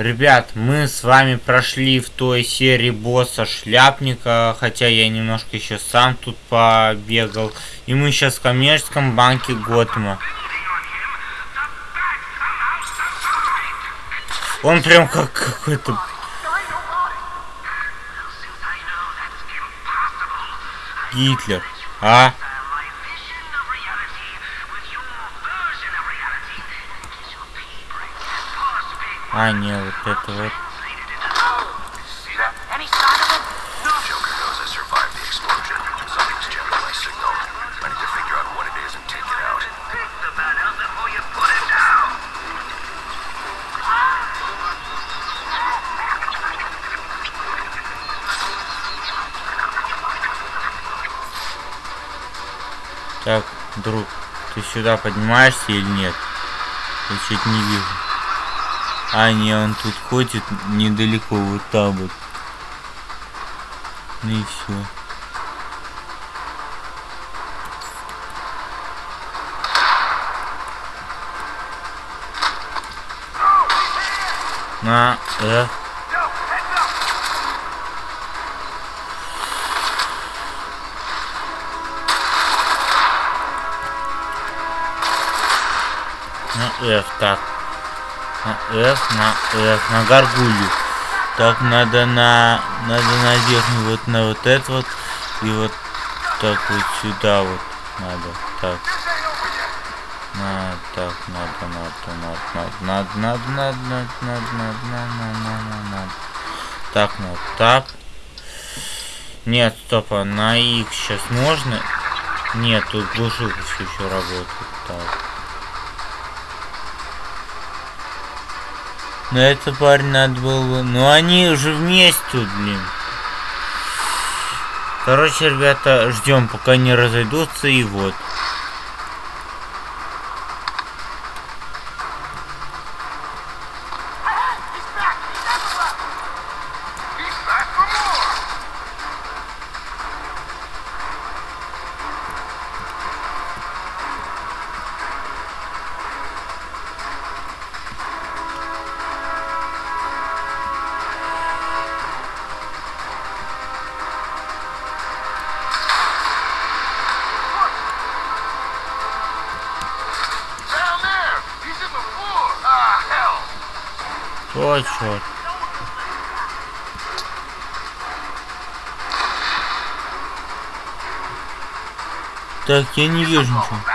Ребят, мы с вами прошли в той серии босса шляпника, хотя я немножко еще сам тут побегал. И мы сейчас в коммерческом банке Готэма. Он прям как какой-то... Гитлер, а? А, не, вот это вот. Так, друг, ты сюда поднимаешься или нет? Я чуть не вижу. А, не, он тут ходит недалеко, вот там вот. Ну и все. На, э. На F, так. На F, на F, на горгулью. Так, надо на... Надо на верхнюю, вот на вот это вот. И вот так вот сюда вот надо. Так. На, так, надо, надо, надо, надо, надо, надо, надо, надо, надо, надо, надо, надо. Так, надо, так. Нет, стоп, а на X сейчас можно? Нет, тут глушилка все еще работает. Так. Но это парень надо было бы... Ну они уже вместе блин. Короче, ребята, ждем, пока не разойдутся, и вот. Ой, черт. Так, я не вижу ничего.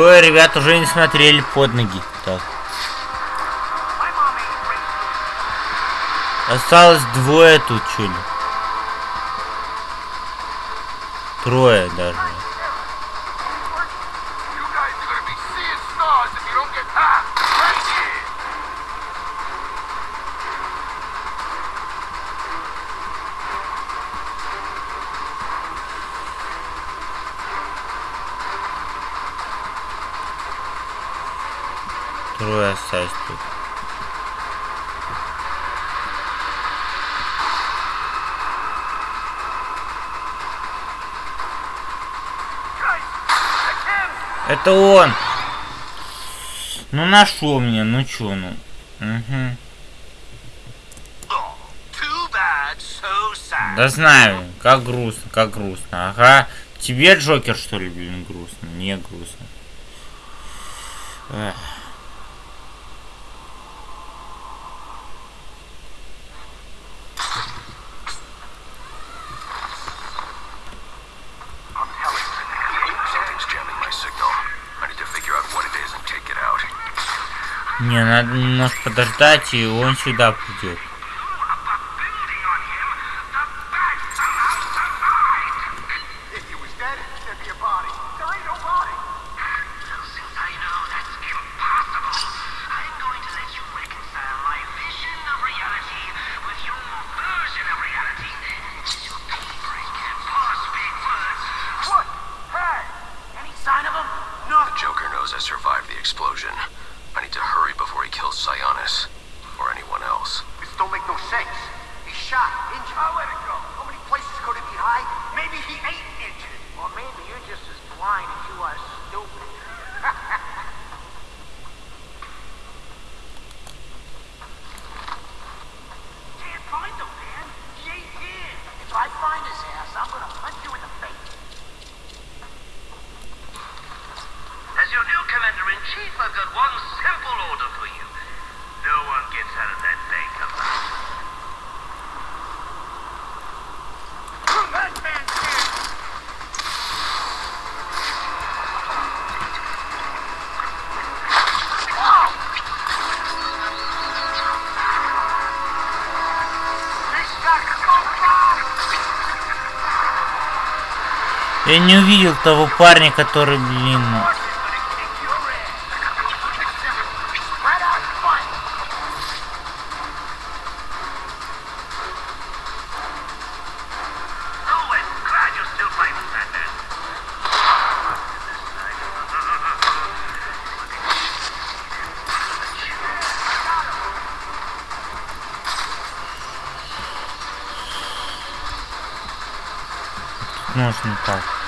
Двое ребят уже не смотрели под ноги. Так. Осталось двое тут, чули. Трое даже. Трое осталось тут. Это он! Ну нашел меня, ну чё, ну. Угу. Да знаю, как грустно, как грустно. Ага. Тебе Джокер, что ли, блин, грустно? Не грустно. Эх. Не, надо немножко подождать, и он сюда придет. Я не увидел того парня, который, блин, можно так.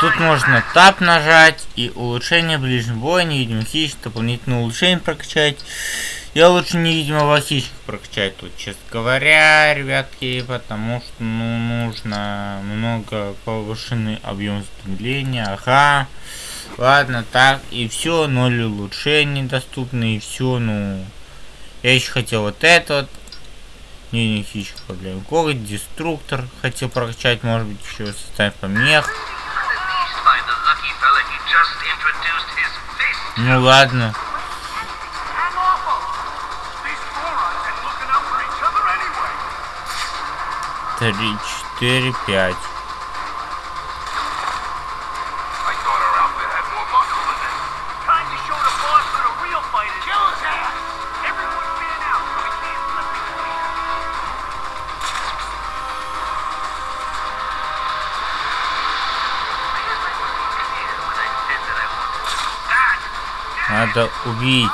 Тут можно тап нажать и улучшение ближнего боя, невидимый хищник, дополнительное улучшение прокачать. Я лучше невидимого хищника прокачать тут, честно говоря, ребятки, потому что ну, нужно много повышенный объем замедления. Ага. Ладно, так, и все, ноль улучшений доступны, и все, ну. Я еще хотел вот это вот. Не, не хищник, для коготь, деструктор хотел прокачать, может быть, еще составить помех. Other anyway. Три, четыре, пять. Надо убить.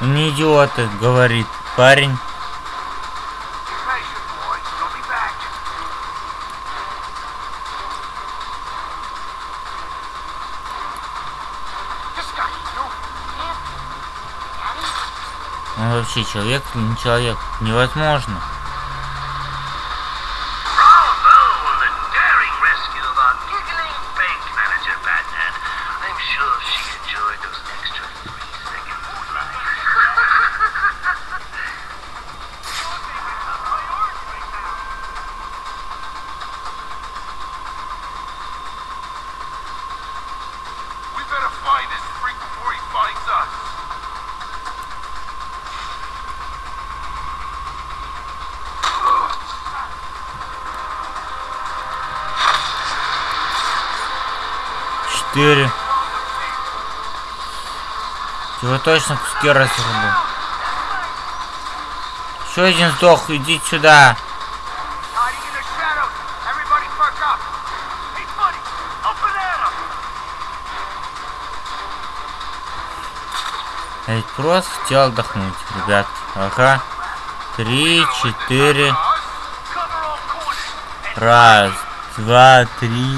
Ну не идиоты, говорит парень. Он вообще человек не человек? Невозможно. 4. Его точно куски разрубу. Еще один сдох, иди сюда. Я ведь просто хотел отдохнуть, ребят. Ага. Три, четыре. Раз, два, три,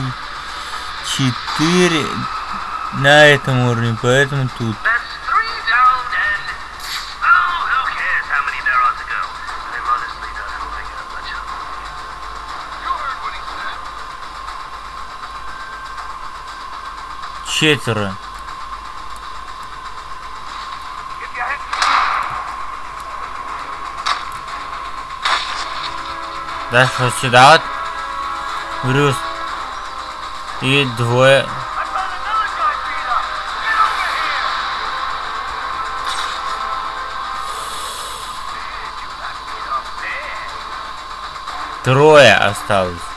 четыре. На этом уровне, поэтому тут. Oh. Четверо. Дальше вот сюда вот. Брюс. И двое. I found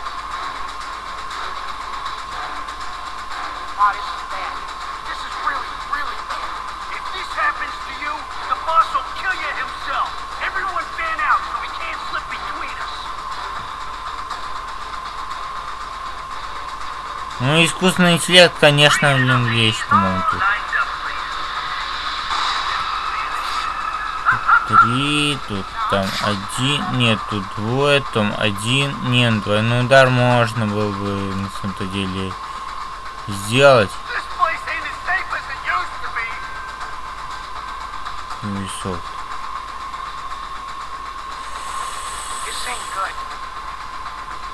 Ну, искусственный интеллект, конечно, блин, вещь, по-моему, тут. Три, тут там один, нет, тут двое, там один, нет, двойной удар можно было бы на самом-то деле сделать. Ubisoft.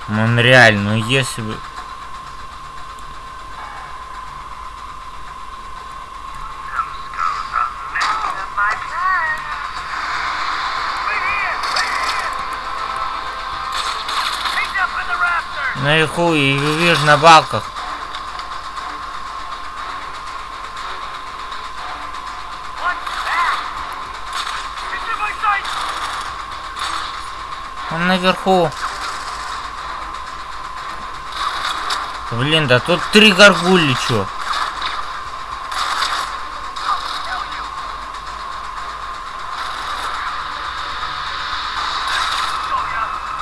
Монреаль, ну если бы... Наверху и вижу на балках. Он наверху. Блин, да тут три горгули, чё?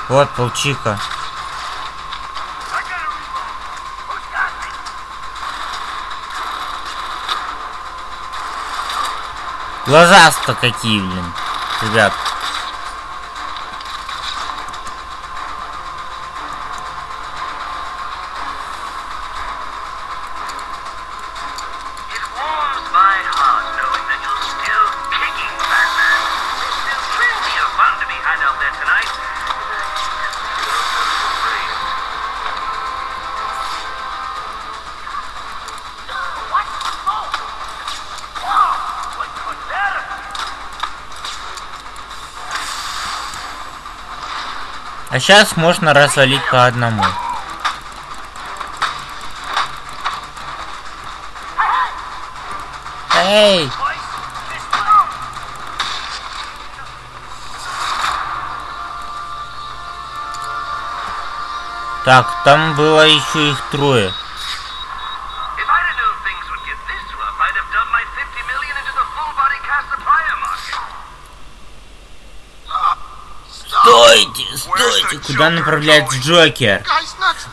Вот, получи-ка. Глаза-то какие, блин. Ребят. А сейчас можно развалить по одному. Эй! Так, там было еще их трое. If I'd have known things would get this rough, I'd have dumped my 50 million into the full body Cassiopeia market. Стойте! Куда направляется Джокер?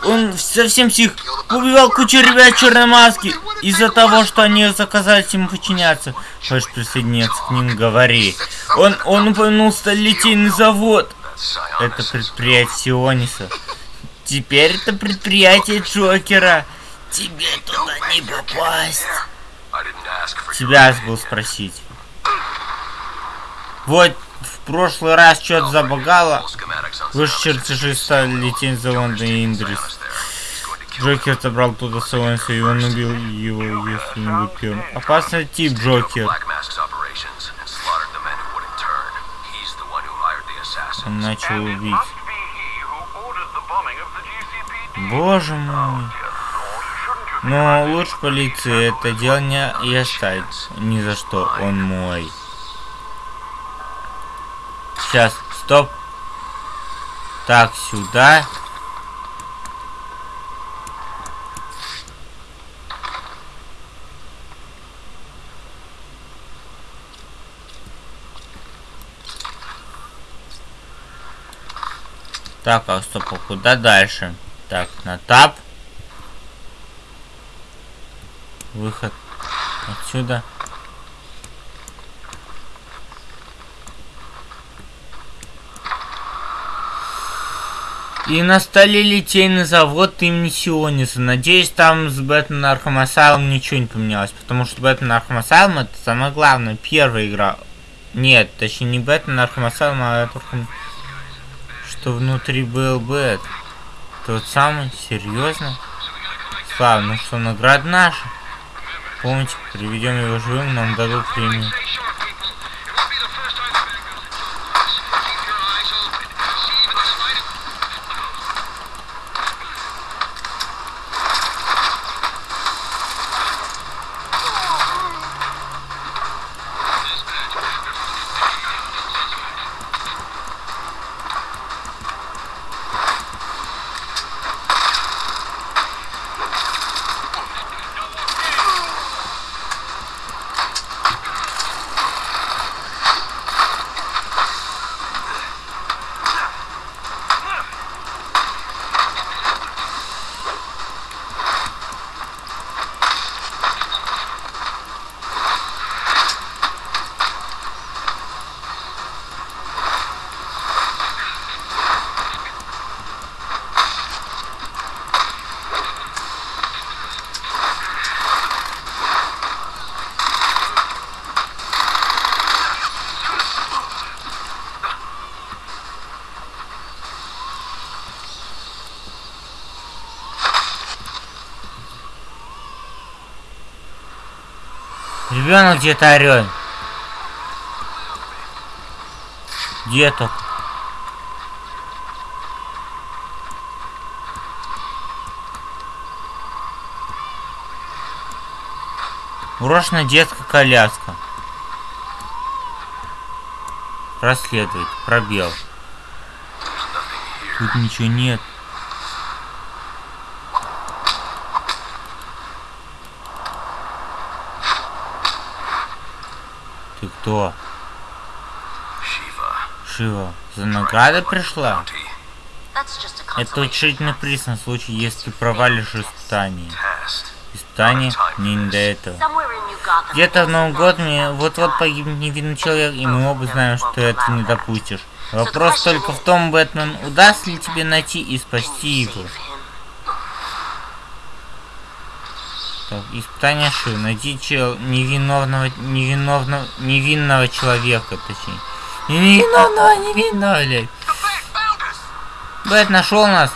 Он совсем псих. Убивал кучу ребят в черной маске из-за того, что они заказались ему подчиняться. Хочешь присоединиться к ним, говори. Он, он упомянул сталелитейный завод. Это предприятие Сиониса. Теперь это предприятие Джокера. Тебе туда не попасть. Тебя забыл спросить. Вот, прошлый раз что-то забагало. Выше чертежи стали лететь за Лондон и Индрис. Джокер забрал туда Солонса, и он убил его, если не выпил. Опасный тип, Джокер. Он начал убить. Боже мой. Но лучше полиции это дело не и оставить. Ни за что, он мой. Сейчас, стоп. Так, сюда. Так, а стоп, а куда дальше? Так, на тап. Выход отсюда. И на столе литейный завод имени Сиониса. Надеюсь, там с Batman Arkham Asylum ничего не поменялось. Потому что Batman Arkham Asylum это самое главное. Первая игра. Нет, точнее не Batman Arkham Asylum, а это что внутри был Бэт. Тот самый? Серьезно? Слава, ну что, награда наша? Помните, приведем его живым, нам дадут премию. Ребенок где-то орет. Где только? Брошенная детская коляска. Расследовать. Пробел. Тут ничего нет. Ты кто? Shiva. Шива. За наградой пришла? Это утешительный приз на случай, если провалишь испытание. Испытание мне не до этого. Где-то в Новый год мне вот-вот погибнет невинный человек, и мы оба знаем, что этого не допустишь. Вопрос только в том, Бэтмен, удастся ли тебе найти и спасти его. Так, испытание Ши. Найти чел невиновного, невиновного, невинного человека, точнее. Не Невиновного, невинного, блядь. Бэт нашел нас.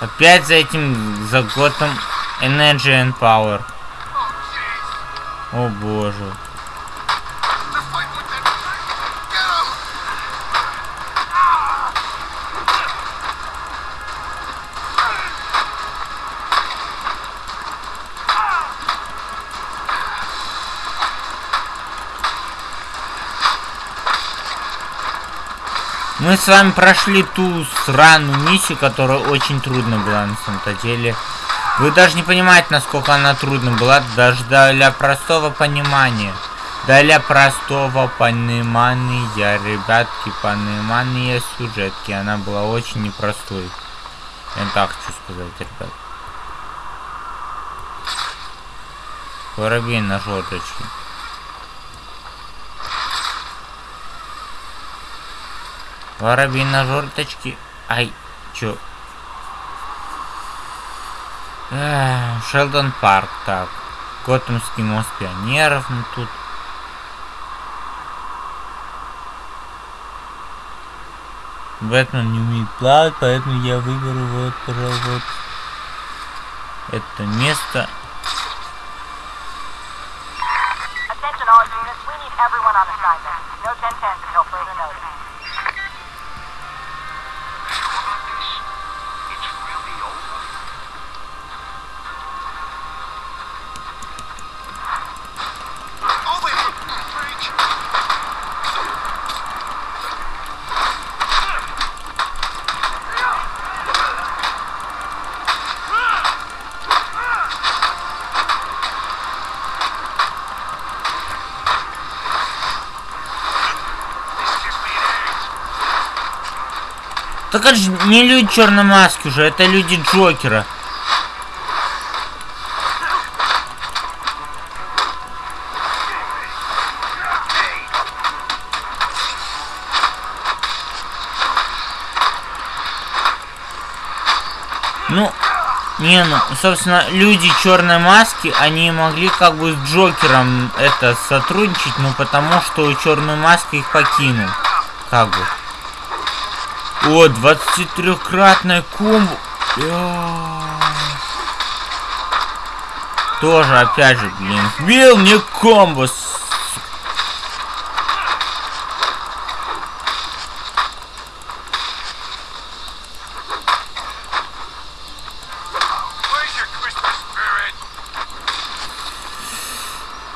Опять за этим, за Gotham Energy and Power. О боже. Мы с вами прошли ту сраную миссию, которая очень трудно была на самом-то деле. Вы даже не понимаете, насколько она трудна была, даже для простого понимания. Для простого понимания, ребятки, понимания сюжетки. Она была очень непростой. Я так хочу сказать, ребят. Воробей на желточке. Воробей на жорточке. Ай, чё? Эх, Шелдон Парк, так. Готэмский мост пионеров, ну тут. Бэтмен не умеет плавать, поэтому я выберу вот, пожалуй, вот это место. Так это же не люди черной маски уже, это люди Джокера. Ну, не, ну, собственно, люди черной маски, они могли как бы с Джокером это сотрудничать, ну потому что черная маска их покинул. Как бы. О, 23-кратная комбо. Тоже, опять же, блин, сбил мне комбо.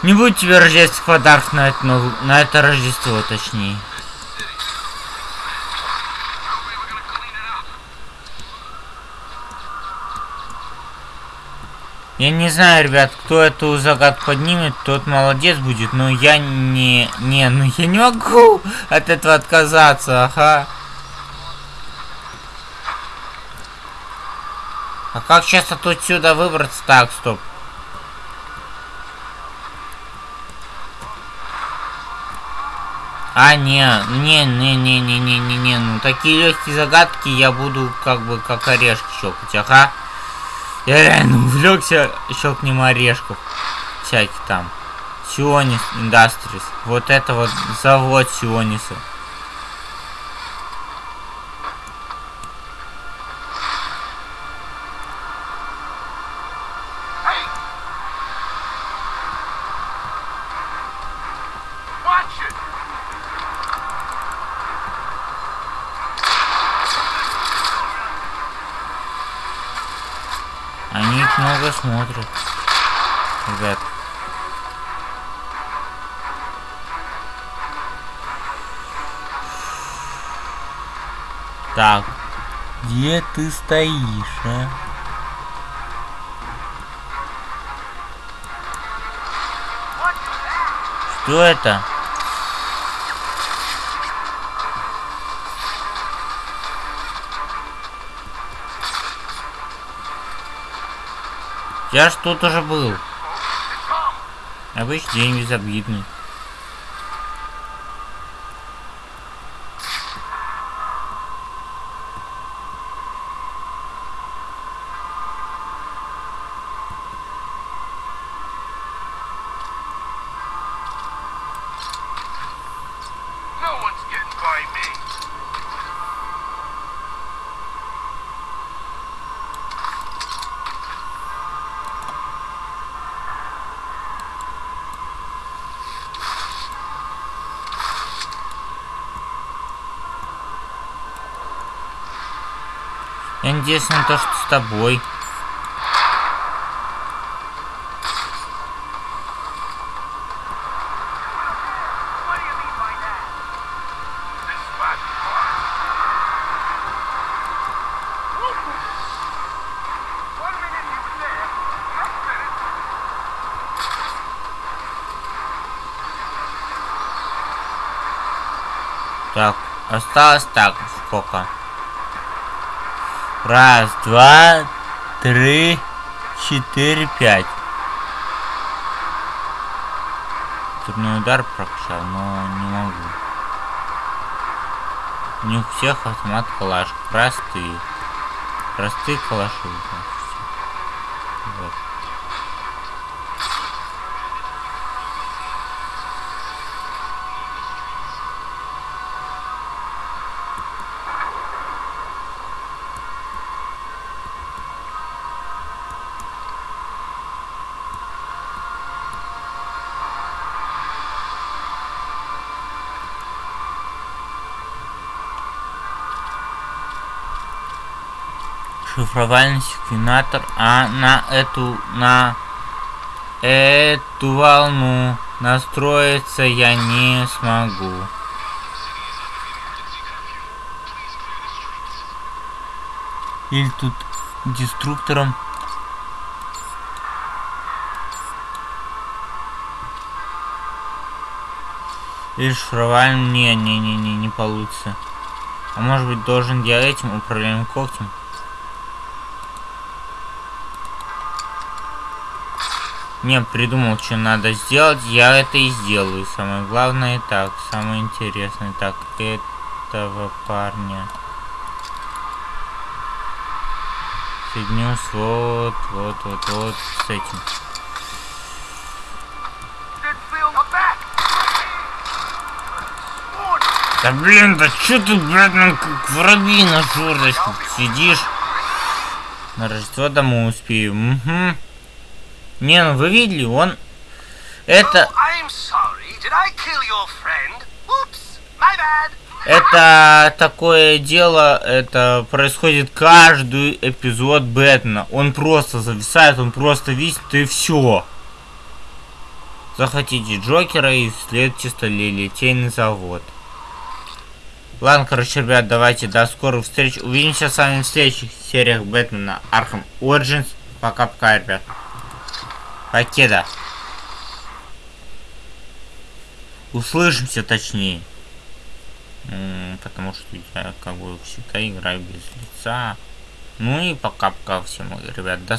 Не будет тебе рождественских подарков на это, на это Рождество, точнее. Я не знаю, ребят, кто эту загадку поднимет, тот молодец будет, но я не... Не, ну я не могу от этого отказаться, ага. А как сейчас от отсюда выбраться? Так, стоп. А, не, не, не, не, не, не, не, не, ну такие легкие загадки я буду как бы как орешки щелкать, ага. Я реально увлекся щелкнем орешков. Всяких там. Сионис Industries. Вот это вот завод Сиониса. Смотрят. Ребят. Так, где ты стоишь, а? Что это? Я ж тут уже был. Обычный день безобидный. Я надеюсь на то, что с тобой. Так, осталось так, сколько? Раз, два, три, четыре, пять. Турный удар прокачал, но не могу. Не у всех автомат калаш. Простые. Простые калаши. Вот. Шифровальный секвенатор, а на эту на эту волну настроиться я не смогу. Или тут деструктором. Или шифровальным. Не, не, не, не, не получится. А может быть должен я этим управляем когтем? Не, придумал, что надо сделать, я это и сделаю. Самое главное так, самое интересное. Так, этого парня. Соединю с вот, вот, вот, вот с этим. Да блин, да чё ты, нам как воробей на жорность сидишь? На Рождество домой успею. Угу. Не, ну вы видели, он... Это... Oh. Это такое дело, это происходит каждый эпизод Бэтмена. Он просто зависает, он просто висит и все. Захотите Джокера и следуйте столетийный завод. Ладно, короче, ребят, давайте до скорых встреч. Увидимся с вами в следующих сериях Бэтмена Arkham Origins. Пока-пока, ребят. Покеда. Услышимся точнее. Потому что я как бы всегда играю без лица. Ну и пока-пока всем, ребят. До